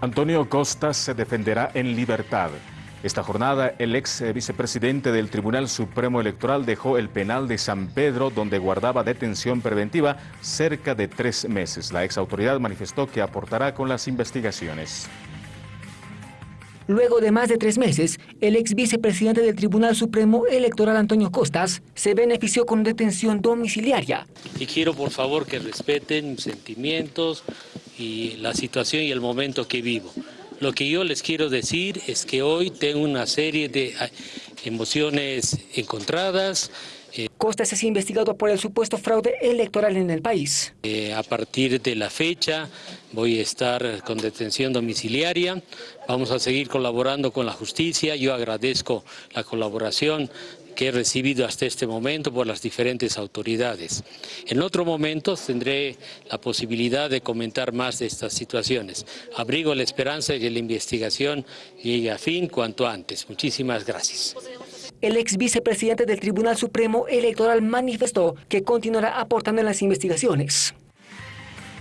Antonio Costas se defenderá en libertad. Esta jornada, el ex vicepresidente del Tribunal Supremo Electoral dejó el penal de San Pedro, donde guardaba detención preventiva cerca de tres meses. La ex autoridad manifestó que aportará con las investigaciones. Luego de más de tres meses, el ex vicepresidente del Tribunal Supremo Electoral Antonio Costas se benefició con detención domiciliaria. Y quiero por favor que respeten mis sentimientos, y la situación y el momento que vivo. Lo que yo les quiero decir es que hoy tengo una serie de ah, emociones encontradas. Costas es investigado por el supuesto fraude electoral en el país. Eh, a partir de la fecha voy a estar con detención domiciliaria, vamos a seguir colaborando con la justicia, yo agradezco la colaboración que he recibido hasta este momento por las diferentes autoridades. En otro momento tendré la posibilidad de comentar más de estas situaciones. Abrigo la esperanza de que la investigación llegue a fin cuanto antes. Muchísimas gracias. El ex vicepresidente del Tribunal Supremo Electoral manifestó que continuará aportando en las investigaciones.